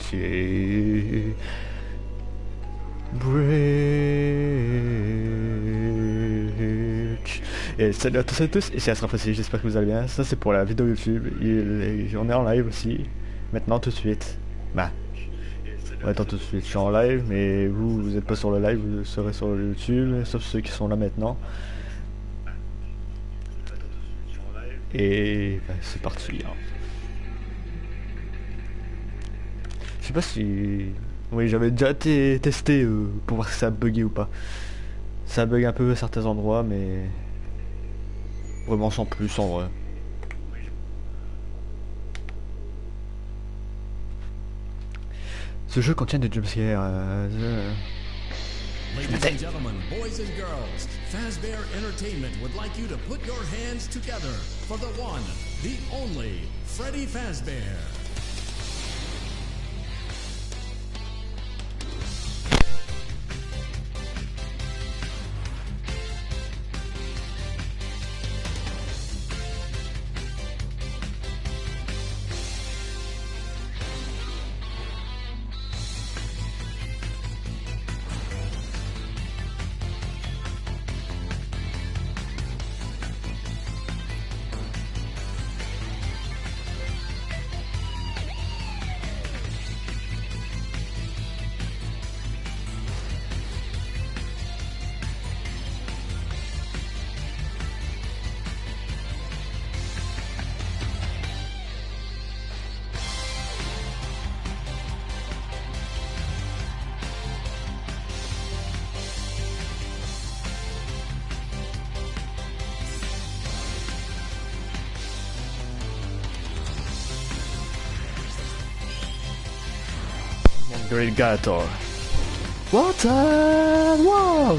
Security Bridge. Et salut à tous et à tous, ici Astra Facile, j'espère que vous allez bien. Ça c'est pour la vidéo YouTube, Il- on est en live aussi, maintenant tout de suite. Bah, attends tout de suite, je suis en live, mais vous, vous êtes pas sur le live, vous serez sur le YouTube, sauf ceux qui sont là maintenant. Et bah, c'est parti. hein. Je sais pas si... Oui, j'avais déjà té- testé euh, pour voir si ça bugué ou pas. Ça bug un peu à certains endroits, mais... Vraiment sans plus en vrai. Ce jeu contient des jumpscares. euh, Ladies Fazbear Entertainment would like you to put your hands together for the one, the only, Freddy Fazbear. Gator. What a wow!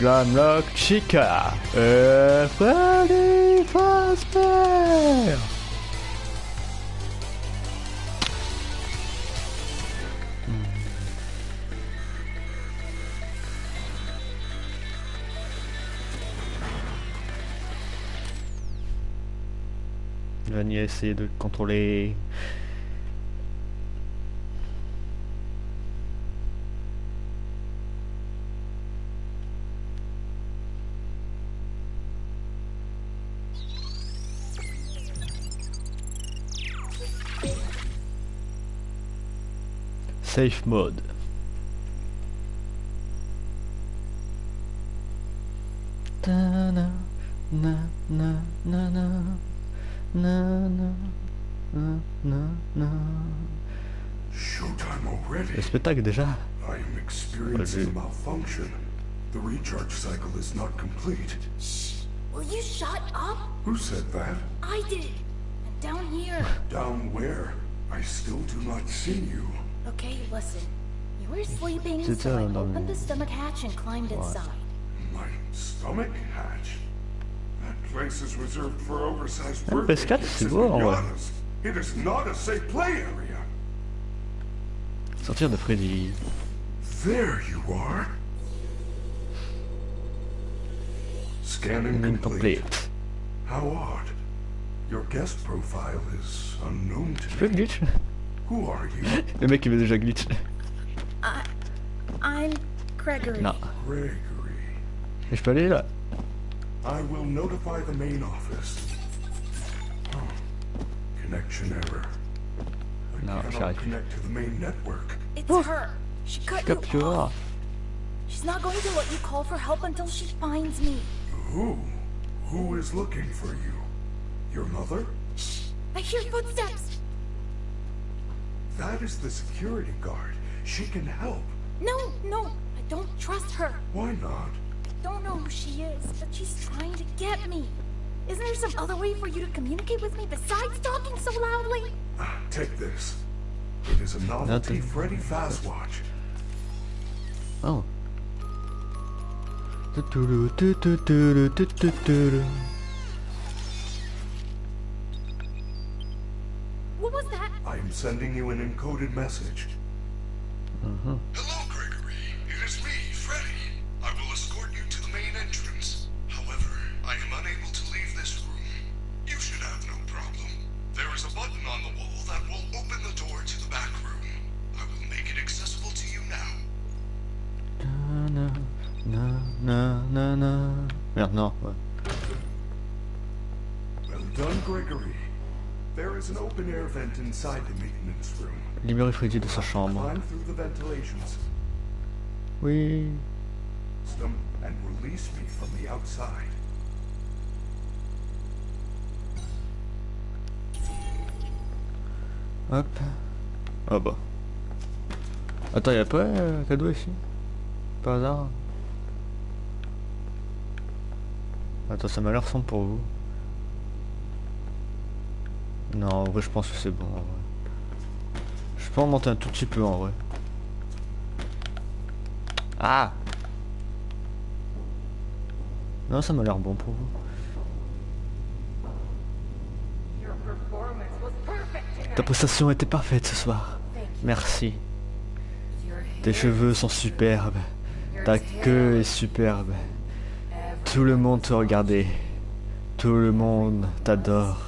Glamlock Chica. Euh, Freddy Fazbear. Il va ni essayer de contrôler Showtime already. Le spectacle déjà. I am experiencing a malfunction. The recharge cycle is not complete. Will you shut up? Who said that? I did it. And down here. Down where? I still do not see you. Okay, listen. You were sleeping, C'est so I ça, dans opened the stomach hatch and climbed inside. My stomach hatch. That place is reserved for oversized birthday PS4, gifts c'est and beau, en vrai. pinatas. It is not a safe play area. Sortir de Freddy. There you are. Scanning complete. Incomplete. How odd. Your guest profile is unknown Tu to peux me. Glitch Who are you? Le mec il veut déjà glitch. I, I'm Gregory. Non. Gregory. Et je peux aller là I will notify the main office. Oh. Connection error. I No, cannot sorry. connect to the main network. It's her. She cut you Capture. off. Ah. She's not going to let you call for help until she finds me. Who? Who is looking for you? Your mother? Shh! I hear footsteps. That is the security guard. She can help. No, no, I don't trust her. Why not? I don't know who she is, but she's trying to get me. Isn't there some other way for you to communicate with me besides talking so loudly? Ah, Take this. It is a novelty Nothing. Freddy Fazwatch. Oh. Sending you an encoded message. Mm-hmm. Hello, Libérer Freddy de sa chambre. Oui. Hop. Ah bah. Attends, y'a pas euh, un cadeau ici? Par hasard? Attends, ça m'a l'air sombre pour vous. Non, en vrai, je pense que c'est bon. En vrai. Monter un tout petit peu en vrai. Ah Non, ça m'a l'air bon pour vous. Ta prestation était parfaite ce soir. Merci. Tes cheveux sont superbes. Ta queue est superbe. Tout le monde te regardait. Tout le monde t'adore.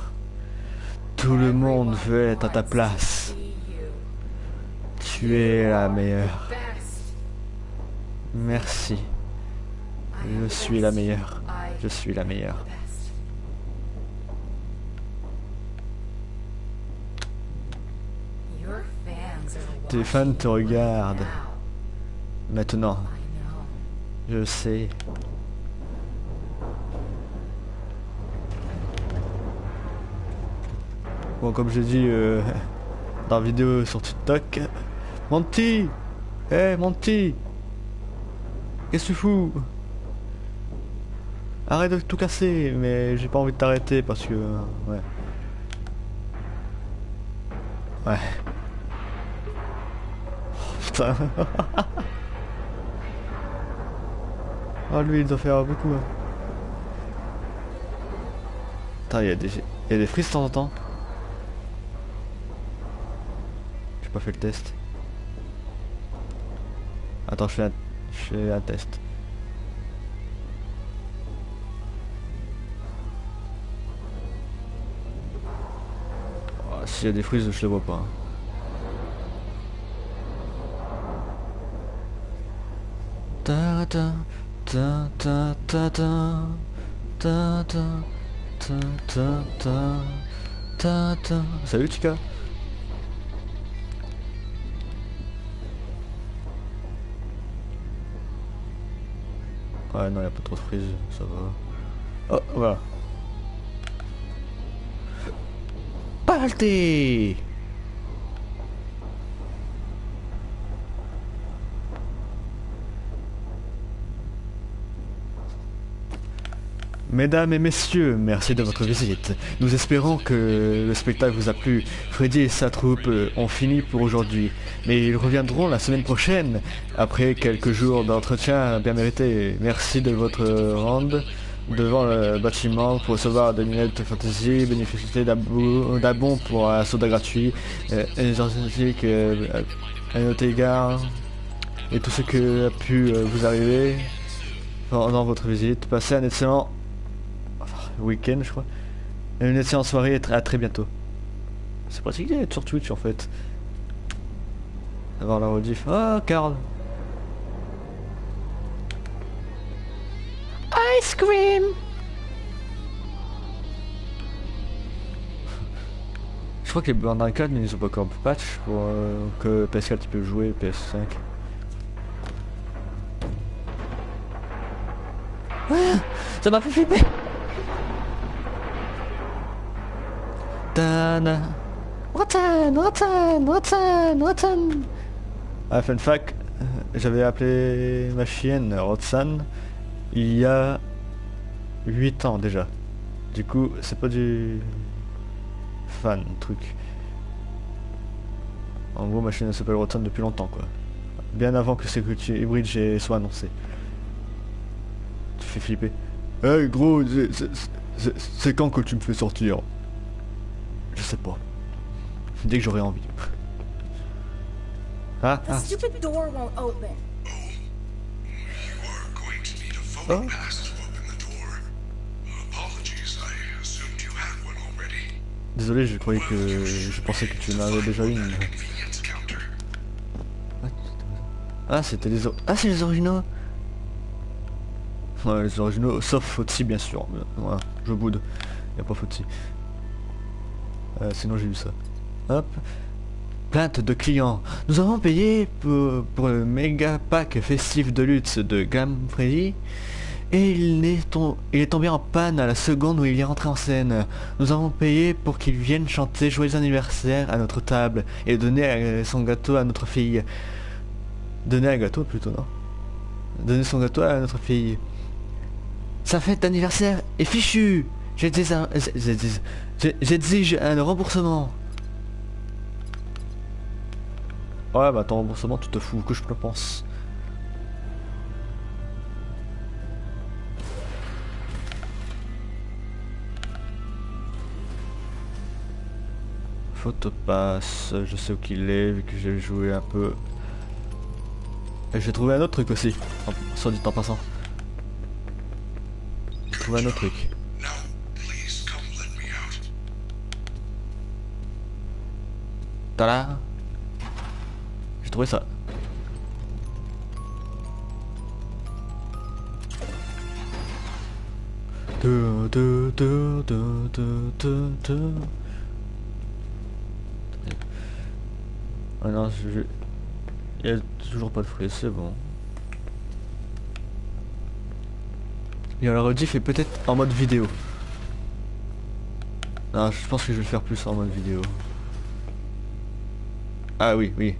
Tout le monde veut être à ta place. Tu es la meilleure. Merci. Je suis la meilleure. Je suis la meilleure. Tes fans te regardent. Maintenant, je sais. Bon, comme j'ai dit euh, dans la vidéo sur TikTok, Monty Eh Monty Qu'est-ce que tu fous? Arrête de tout casser, mais j'ai pas envie de t'arrêter parce que... Ouais. Ouais. Oh, putain. Ah lui il doit faire beaucoup. hein. Putain, il y a des, y a des frises de temps en temps. J'ai pas fait le test. Attends, je fais un, je fais test. Oh, S'il y a des frises, je les vois pas. hein. Ta ta ta ta ta ta ta ta ta ta ta ta Salut Chica Ouais non y'a pas trop de frise, ça va. Oh voilà. Balté Mesdames et messieurs, merci de votre visite. Nous espérons que le spectacle vous a plu. Freddy et sa troupe euh, ont fini pour aujourd'hui. Mais ils reviendront la semaine prochaine, après quelques jours d'entretien bien mérités. Merci de votre rende devant le bâtiment pour recevoir des lunettes fantasy, bénéficier d'abo- d'abon pour un soda gratuit, euh, énergétique, euh, à notre égard, et tout ce que a pu euh, vous arriver pendant votre visite. Passez un excellent week-end, je crois. Et une excellente soirée et à très bientôt. C'est pratique d'être sur Twitch en fait. Avoir la rediff. Oh, Carl. Ice cream. Je crois que les bandes d'arcade, mais ils ont pas encore patch pour euh, que PS4 tu peux jouer PS5. Ah, ça m'a fait flipper. Tana. Rotan, Rotan, Rotan, Rotan. Ah, fun fact, euh, j'avais appelé ma chienne Roxane il y a 8 ans déjà. Du coup, c'est pas du fan truc. En gros, ma elle s'appelle Roxane depuis longtemps quoi. Bien avant que Security Bridge soit annoncé. Tu fais flipper. Hey gros, c'est- quand que tu me fais sortir? sais pas. Dès que j'aurai envie. Ah, ah. Oh. Désolé, je croyais que... Je pensais que tu en avais déjà une. Ah, c'était les... Ah, c'est les originaux Ouais, les originaux, sauf Fauci, bien sûr. Voilà, je boude. Y a pas Fauci. Euh, sinon j'ai vu ça. Hop. Plainte de clients. Nous avons payé pour, le méga pack festif de lutte de Glam Freddy. Et il est, il est tombé en panne à la seconde où il est rentré en scène. Nous avons payé pour qu'il vienne chanter joyeux anniversaire à notre table et donner son gâteau à notre fille. Donner un gâteau plutôt, non? Donner son gâteau à notre fille. Sa fête d'anniversaire est fichue J'exige un- un remboursement. Ouais bah ton remboursement tu te fous que je le pense. Photopass, je sais où qu'il est vu que j'ai joué un peu. Et j'ai trouvé un autre truc aussi, soit dit en passant. J'ai trouvé un autre truc. Tada J'ai trouvé ça. Ah non, je... Il y a toujours pas de frais, c'est bon. Et alors rediff est peut-être en mode vidéo. Non, je pense que je vais le faire plus en mode vidéo. Ah oui, oui.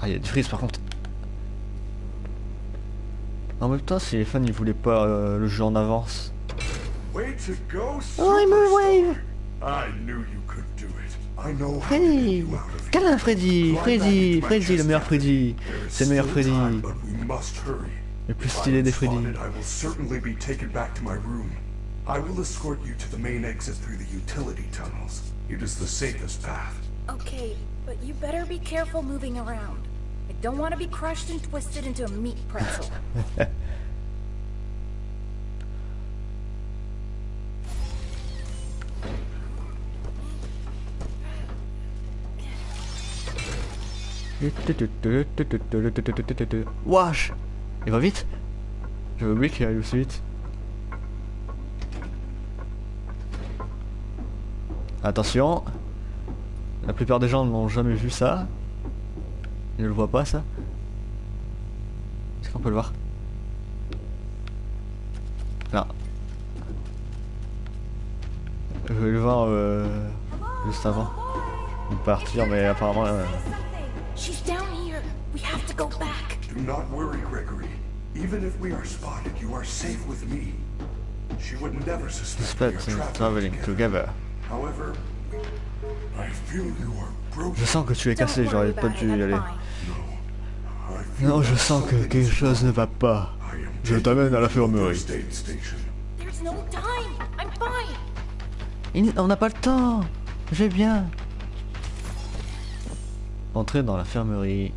Ah, il y a du freeze par contre. En même temps, si les fans ils voulaient pas euh, le jeu en avance. Way to go, Oh, il me Superstar. I knew you could do it. I know Freddy. Câlin Freddy Freddy Freddy, le meilleur. Freddy C'est le meilleur Freddy. Le plus stylé des Freddy. spotted, I will certainly be taken back to my room. I will escort you to the main exit through the utility tunnels. It is the safest path. Okay, but you better be careful moving around. I don't want to be crushed and twisted into a meat pretzel. Wesh Il va vite? J'avais oublié qu'il allait aussi vite. Attention La plupart des gens n'ont jamais vu ça. Ils ne le voient pas ça. Est-ce qu'on peut le voir? Non. Je vais le voir euh, juste avant de partir, mais apparemment... euh, She's down here. We have to go back. Do not worry, Gregory. Even if we are spotted, you are safe with me. She would never suspect we are traveling together. However, I feel you are broken. Je sens que tu es cassé, j'aurais pas dû y aller. Non, je that sens que something quelque is chose ne va pas. I am Je t'amène à you to the l'infirmerie. Il- On n'a pas le temps Je vais bien Entrer dans l'infirmerie.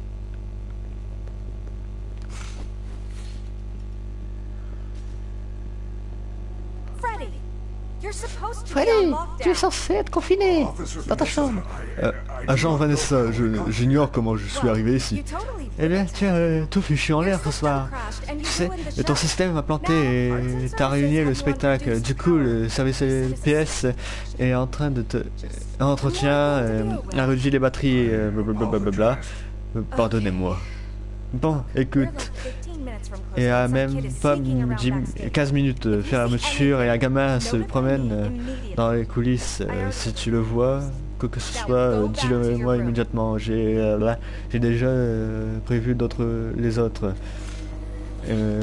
Freddy, you're supposed to be Freddy, tu es censé être confiné dans ta chambre. I- Euh, agent Vanessa, j'ignore comment je suis arrivé ici. Eh bien, tu as euh, tout fichu en l'air ce soir. Tu sais, et ton système m'a planté et t'as réuni le spectacle. Du coup, le service PS est en train de te... Entretien, euh, a réduit les batteries, euh, blablabla. Euh, Pardonnez-moi. Bon, écoute, et à même pas 10 15 minutes de fermeture et un gamin se promène euh, dans les coulisses. Euh, si tu le vois, quoi que ce soit, euh, dis-le moi immédiatement. J'ai là, j'ai déjà prévu d'autres les autres. Euh,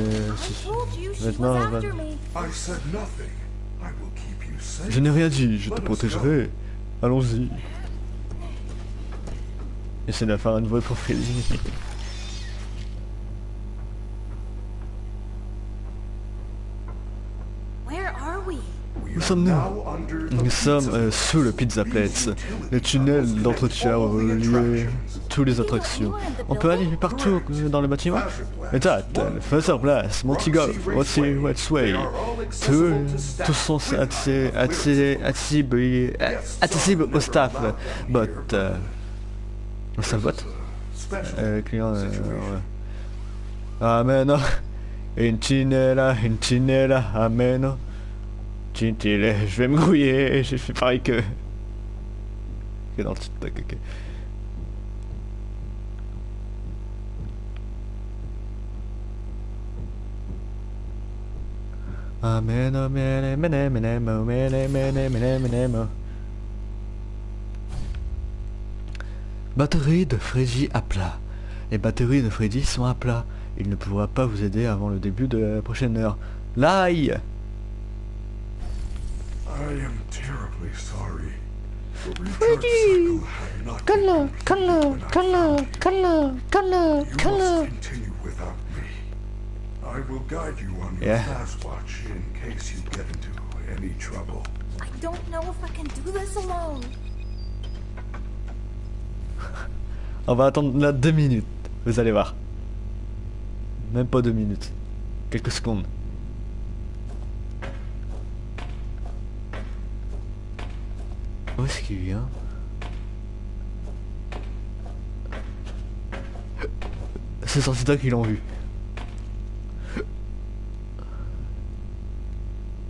Maintenant, on va- I said nothing. I will keep you safe. je n'ai rien dit, je te protégerai. Allons-y. Essaie de faire un nouveau pour Freddy. Sommes-nous Nous sommes euh, sous le Pizza Place, le tunnel d'entretien où lieu toutes les attractions. On peut aller partout euh, dans le bâtiment Exact, Fazer Place, Monty Golf, Monty Westway. Tous, sont accessibles au staff. Bot. euh, bot special euh, client. euh, ouais. Mais non Intinella, Intinella, ameno. Je vais me grouiller, j'ai fait pareil que... que dans le TikTok, ok. Batterie de Freddy à plat. Les batteries de Freddy sont à plat. Il ne pourra pas vous aider avant le début de la prochaine heure. L'ail canne-le, You must canne-le. continue without me. I will guide you on your Yeah. fast watch in case you get into any trouble. I don't know if I can do this alone. On va attendre là deux minutes. Vous allez voir. Même pas deux minutes. Quelques secondes. Où est-ce qu'il vient? C'est sorti là qu'ils l'ont vu.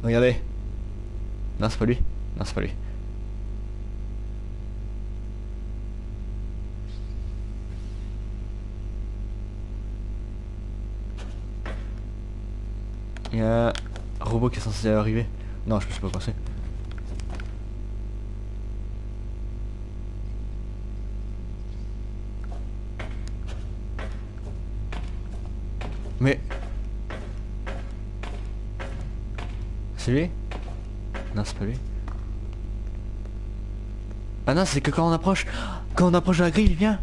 Regardez. Non, c'est pas lui. Non, c'est pas lui. Il y a un robot qui est censé arriver. Non, je suis pas pensé. Mais... C'est lui? Non, c'est pas lui. Ah non, c'est que quand on approche... Quand on approche la grille, il vient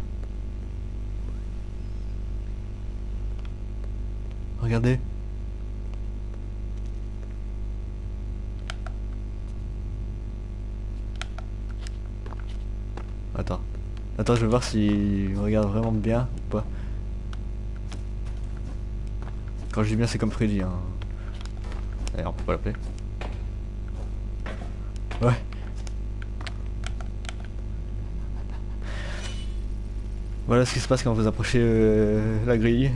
Regardez. Attends. Attends, je vais voir s'il regarde vraiment bien ou pas. Quand je dis bien, c'est comme Freddy. Hein. D'ailleurs, on peut pas l'appeler. Ouais. Voilà ce qui se passe quand vous approchez euh, la grille.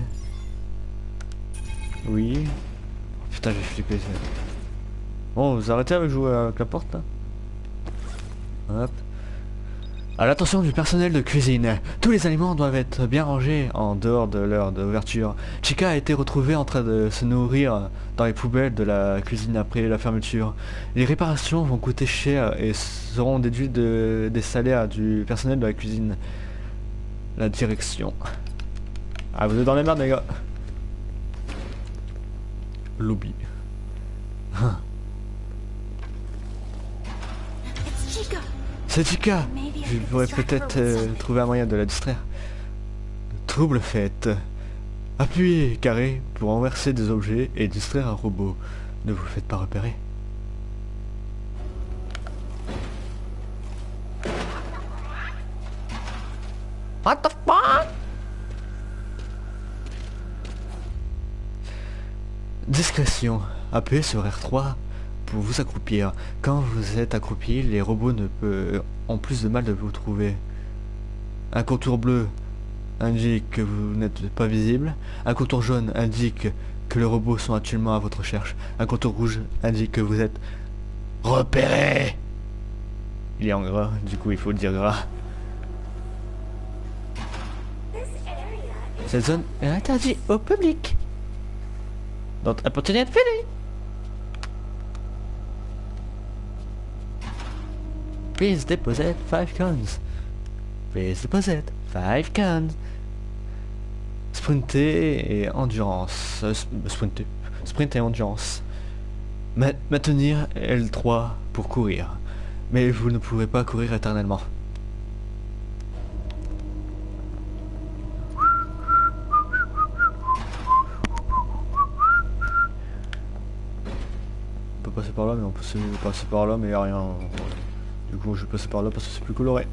Oui. Oh, putain, j'ai flippé. Bon, vous arrêtez avec jouer avec la porte là Hop. À l'attention du personnel de cuisine, tous les aliments doivent être bien rangés en dehors de l'heure d'ouverture. Chica a été retrouvée en train de se nourrir dans les poubelles de la cuisine après la fermeture. Les réparations vont coûter cher et seront déduites de- des salaires du personnel de la cuisine. La direction. Ah, vous êtes dans les merdes, les gars. Lobby. C'est Maybe I Je pourrais peut-être euh, trouver un moyen de la distraire. Trouble fait. Appuyez carré pour renverser des objets et distraire un robot. Ne vous faites pas repérer. What the fuck? Discrétion. Appuyez sur R3 pour vous accroupir. Quand vous êtes accroupi, les robots ne peuvent, ont plus de mal de vous trouver. Un contour bleu indique que vous n'êtes pas visible. Un contour jaune indique que les robots sont actuellement à votre recherche. Un contour rouge indique que vous êtes repéré. Il est en gras, du coup il faut le dire gras. Cette zone est interdite au public. Donc appartenez à public. Please deposit 5 coins. Please deposit 5 coins. Sprinter et endurance. Euh, sp- sprinter. Sprint et endurance. Ma- maintenir L3 pour courir. Mais vous ne pourrez pas courir éternellement. On peut passer par là, mais on peut se- passer par là, mais y a rien. Du coup, je vais passer par là parce que c'est plus coloré.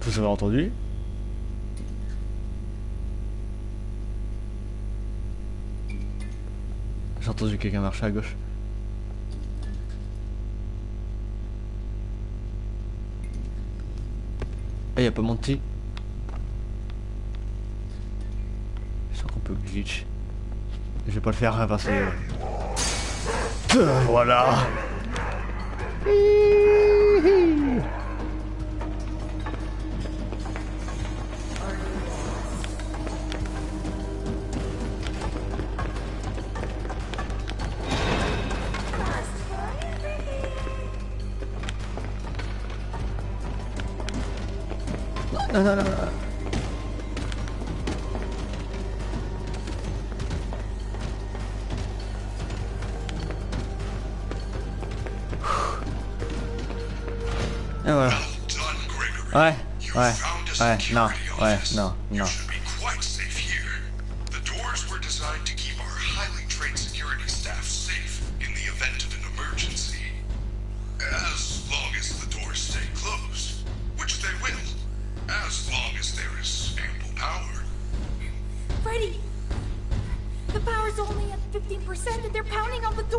Vous avez entendu? J'ai entendu quelqu'un marcher à gauche. Y a pas Monty Je sens qu'on peut glitch. Je vais pas le faire hein, parce que... Euh, Voilà Non, non, non, non. Et voilà. Well done, Gregory. Ouais, You ouais, found a ouais, non, security ouais, office. non, You non.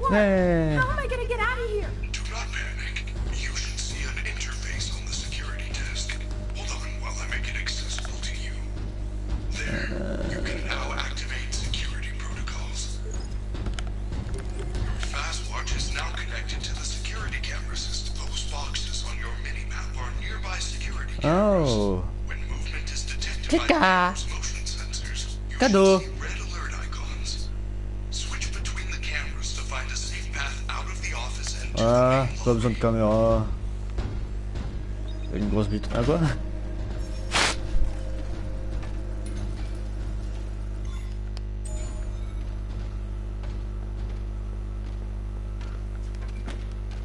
Pounding door! Hey. How am I gonna get out of here? Do not panic. You should see an interface on the security desk. Hold on while I make it accessible to you. There, you can now activate security protocols. Your Fastwatch is now connected to the security camera system. Those boxes on your mini-map are nearby security cameras. Oh. When movement is detected by the Tika. camera's motion sensors, you pas besoin de caméra. Une grosse bite. Ah quoi?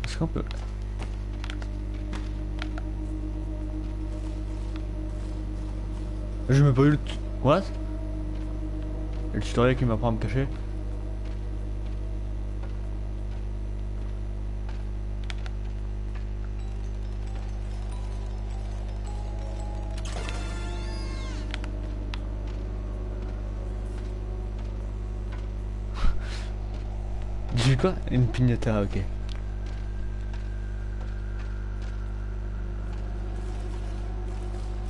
Est-ce qu'on peut... J'ai même pas eu le... What? Le tutoriel qui m'apprend à me cacher Une pignata, ok.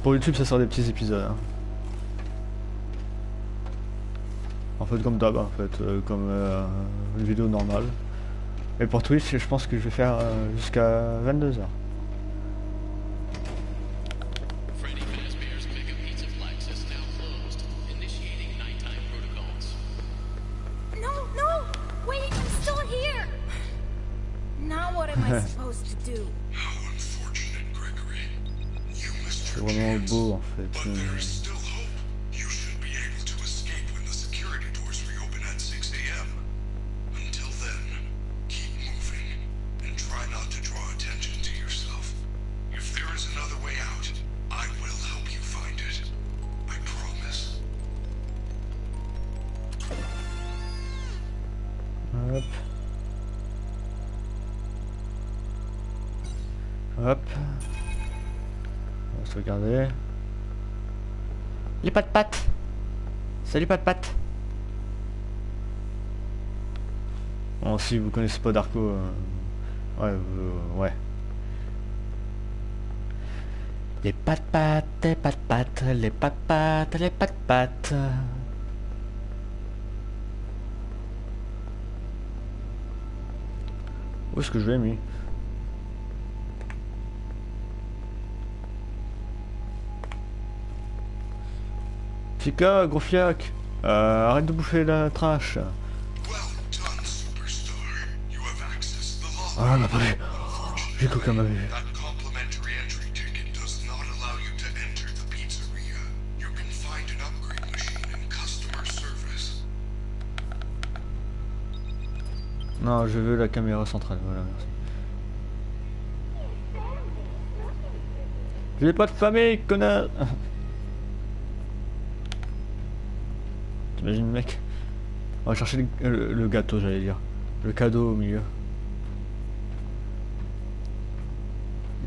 Pour YouTube, ça sort des petits épisodes. hein. En fait, comme d'hab, en fait, euh, comme euh, une vidéo normale. Et pour Twitch, je pense que je vais faire euh, jusqu'à 22h. Regarder. Les pattes pattes. Salut pattes pattes. Bon, si vous connaissez pas Darko, euh, ouais, euh, ouais. Les pattes pattes, les pattes pattes, les pattes pattes, les pattes pattes. Où est-ce que je l'ai Chica, gros fiac euh, Arrête de bouffer la trash. Ah, elle m'a pas vu J'ai cru qu'elle m'avait. Non, je veux la caméra centrale, voilà, merci. J'ai pas de famille, connard T'imagines, mec On va chercher le, gâteau, j'allais dire. Le cadeau au milieu.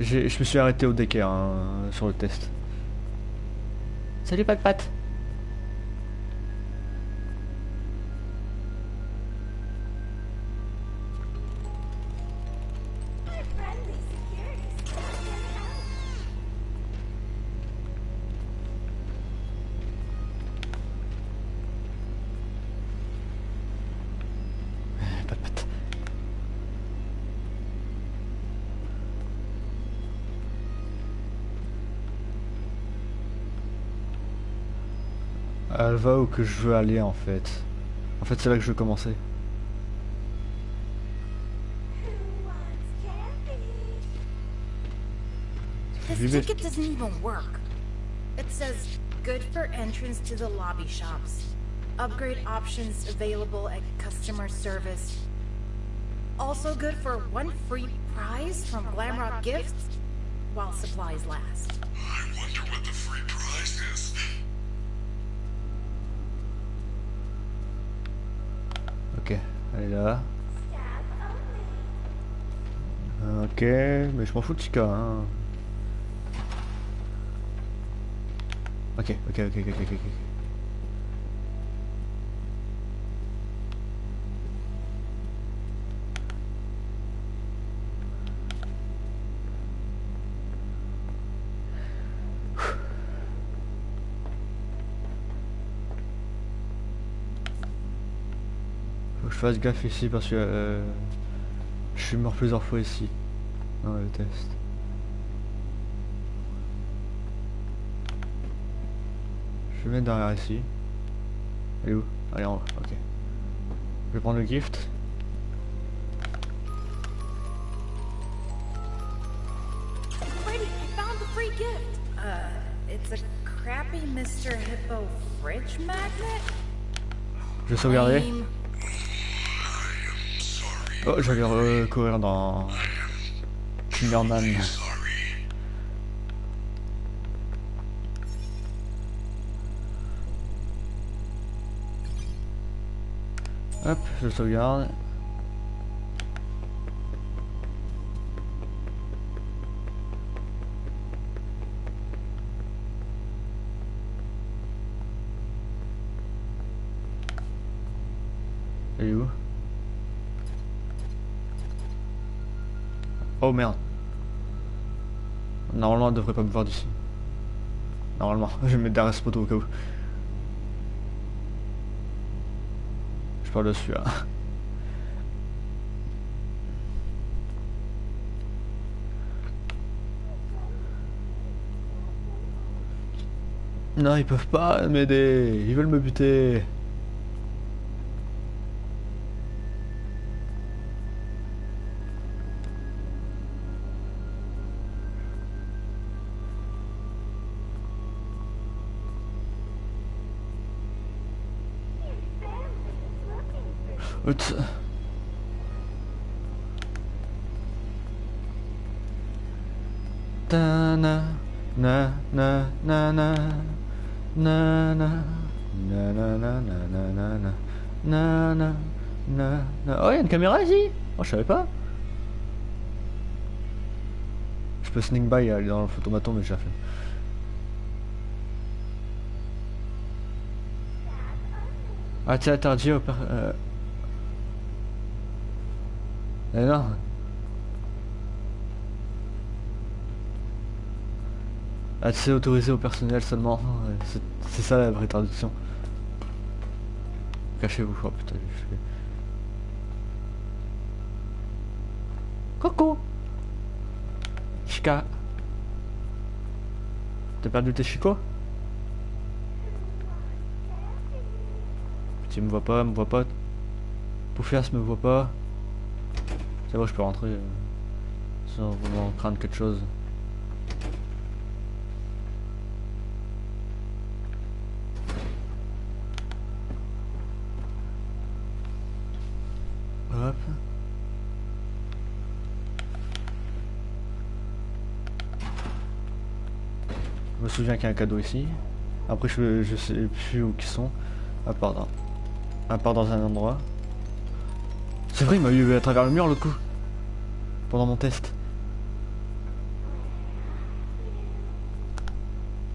Je me suis arrêté au décaire hein, sur le test. Salut, Pat Pat va où que je veux aller en fait. En fait c'est là que je veux commencer. This ticket doesn't even work. It says, good for entrance to the lobby shops. Upgrade options available at customer service. Also good for one free prize from Glamrock Gifts while supplies last. Elle est là. Ok, mais je m'en fous de Chica. Hein. Ok, ok, ok, ok, ok, ok. Fasse gaffe ici parce que euh, je suis mort plusieurs fois ici dans le test. Je vais mettre derrière ici. Elle est où? Allez en haut, ok. Je vais prendre le gift. Brady, I found Oh, j'allais recourir dans Kinderman. Hop, je sauvegarde. Oh merde. Normalement, elle devrait pas me voir d'ici. Normalement, je vais me mettre derrière ce au cas où. Je parle dessus là. Non, ils peuvent pas m'aider. Ils veulent me buter. Ta na na na na na na na na na na na na na na na na na Oh, il une caméra ici Oh, je savais pas. Je peux sneak by aller dans le photomaton, mais j'ai déjà fait. Accès interdit au. Euh... Eh non. Accès autorisé au personnel seulement. C'est ça la vraie traduction. Cachez-vous. Oh putain, j'ai fait. Coucou Chica T'as perdu tes chicots? Tu me vois pas, me vois pas. Poufias me voit pas. C'est bon, je peux rentrer euh, sans vraiment craindre quelque chose. Hop. Je me souviens qu'il y a un cadeau ici. Après, je, je sais plus où ils sont. À part dans, à part dans un endroit. C'est vrai, il m'a eu à travers le mur l'autre coup. Pendant mon test.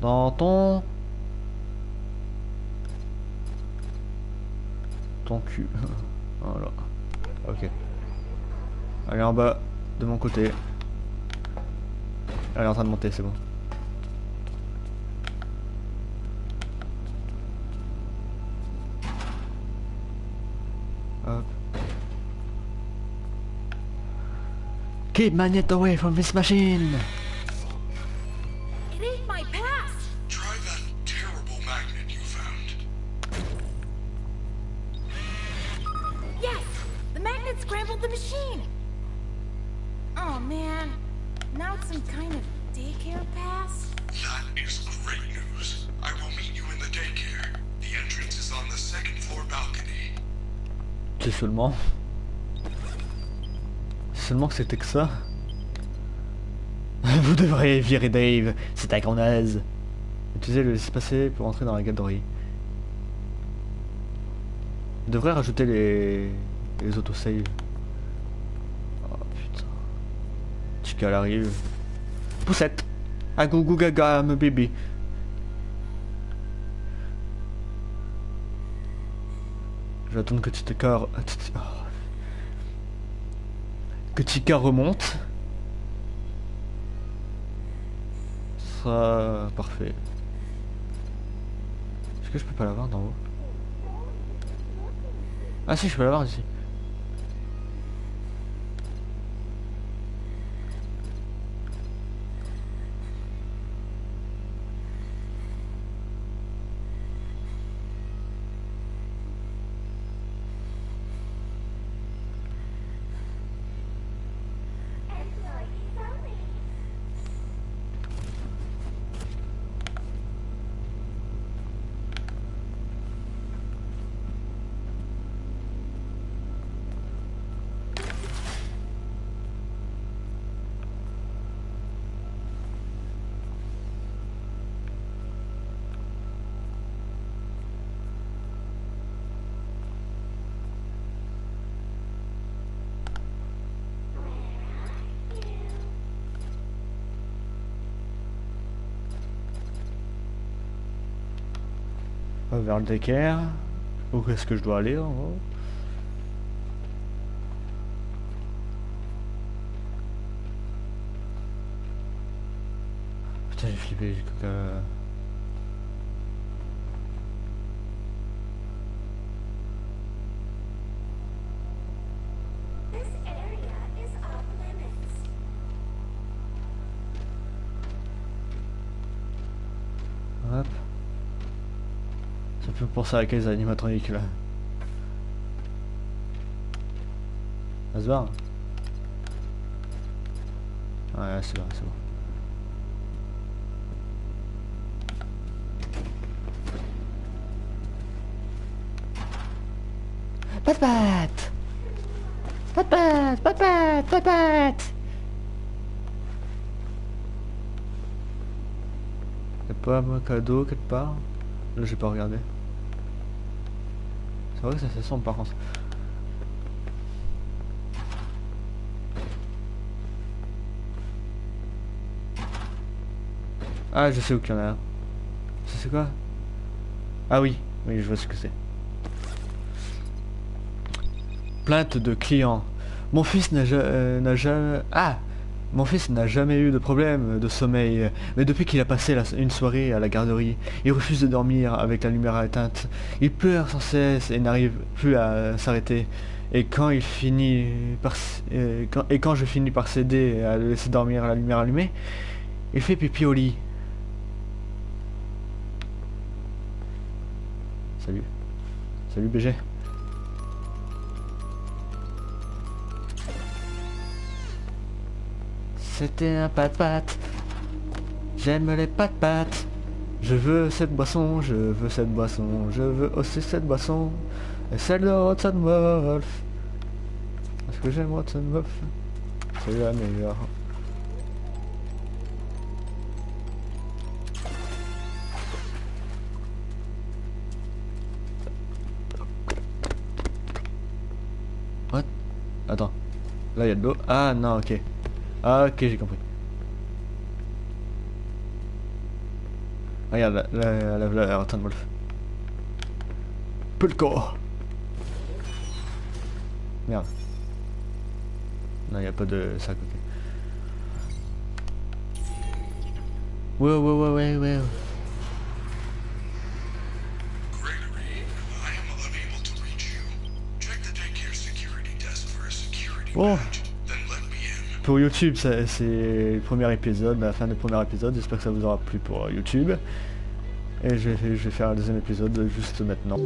Dans ton... Ton cul. voilà. Ok. Allez en bas, de mon côté. Elle est en train de monter, c'est bon. Keep Magnet away from this machine! It ain't my past! Try that terrible magnet you found. Yes! The magnet scrambled the machine! Oh man, now it's some kind of daycare pass? That is great news. I will meet you in the daycare. The entrance is on the second floor balcony. C'est seulement. C'était que ça. Vous devriez virer Dave, c'est un grand naze. Utilisez le laisser passer pour entrer dans la galerie. Je devrais rajouter les, les autosaves. Oh putain. Chica arrive. Poussette A gaga, me bébé. Je vais attendre que Chica... oh. Que Chica remonte. Sera parfait. Est-ce que je peux pas l'avoir d'en haut? Ah si, je peux l'avoir ici. Vers le Decker. Où est-ce que je dois aller en gros? Putain j'ai flippé, j'ai Ça fait penser à quels animatroniques là. Ça se voit Ouais c'est bon, c'est bon. Pas de patte Pas de patte Pas de patte Pas de patte Y'a pas un cadeau quelque part? Là j'ai pas regardé. C'est vrai ça fait sombre par contre. Ah je sais où qu'il y en a c'est quoi? Ah oui, oui je vois ce que c'est. Plainte de client. Mon fils n'a ja- euh, jamais... Ah Mon fils n'a jamais eu de problème de sommeil, mais depuis qu'il a passé une soirée à la garderie, il refuse de dormir avec la lumière éteinte. Il pleure sans cesse et n'arrive plus à s'arrêter. Et quand il finit par euh, et je finis par céder à le laisser dormir la lumière allumée, il fait pipi au lit. Salut. Salut BG. C'était un pat-pat. J'aime les pat-pat. Je veux cette boisson, je veux cette boisson, je veux aussi cette boisson. Et celle de Hudson Wolf. Parce que j'aime Hudson Wolf. C'est la meilleure. What? Attends. Là il y a de l'eau. Ah non, ok. Ah ok, j'ai compris. Regarde, là, là, là, là, Hudson Wolf. Pulco Merde. Non, il n'y a pas de sac, ok. Ouais, ouais, ouais, ouais, ouais. Gregory, Pour YouTube, c'est le premier épisode, la fin du premier épisode. J'espère que ça vous aura plu pour euh, YouTube. Et je vais, je vais faire un deuxième épisode juste maintenant.